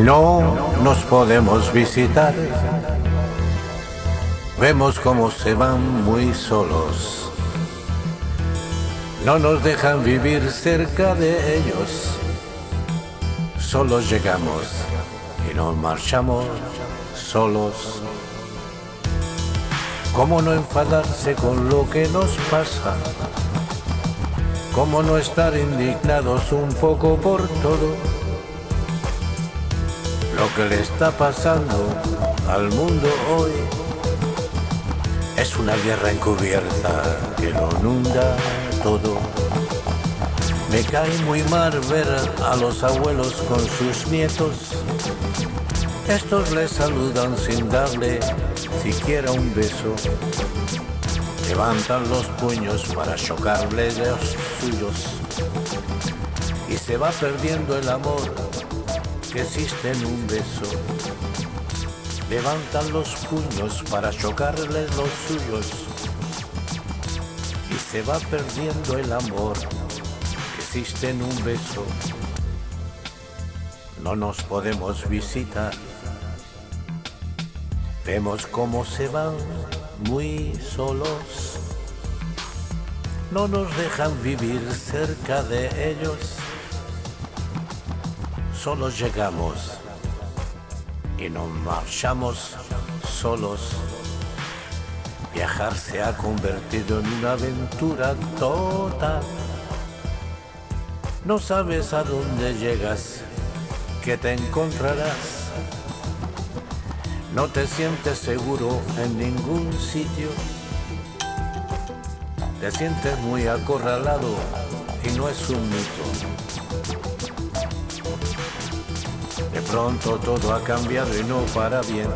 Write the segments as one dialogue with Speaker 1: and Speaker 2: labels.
Speaker 1: No nos podemos visitar. Vemos cómo se van muy solos. No nos dejan vivir cerca de ellos. Solo llegamos y nos marchamos solos. ¿Cómo no enfadarse con lo que nos pasa? ¿Cómo no estar indignados un poco por todo? Lo que le está pasando al mundo hoy es una guerra encubierta que lo inunda todo. Me cae muy mal ver a los abuelos con sus nietos. Estos les saludan sin darle siquiera un beso. Levantan los puños para chocarles los suyos. Y se va perdiendo el amor que existe en un beso. Levantan los puños para chocarles los suyos. Y se va perdiendo el amor que existe en un beso. No nos podemos visitar. Vemos cómo se van muy solos. No nos dejan vivir cerca de ellos. Solo llegamos y nos marchamos solos. Viajar se ha convertido en una aventura total. No sabes a dónde llegas, que te encontrarás. No te sientes seguro en ningún sitio. Te sientes muy acorralado y no es un mito. Pronto todo ha cambiado y no para bien.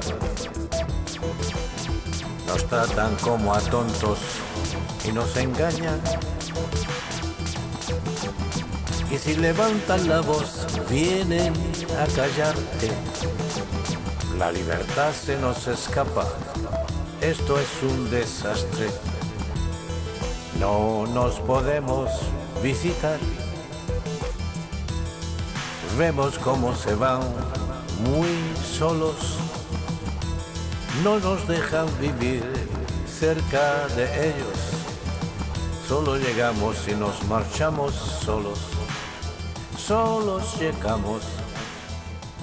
Speaker 1: Nos tratan como a tontos y nos engañan. Y si levantan la voz, vienen a callarte. La libertad se nos escapa. Esto es un desastre. No nos podemos visitar. Vemos cómo se van muy solos. No nos dejan vivir cerca de ellos. Solo llegamos y nos marchamos solos. Solos llegamos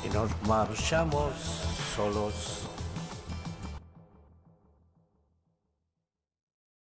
Speaker 1: y nos marchamos solos.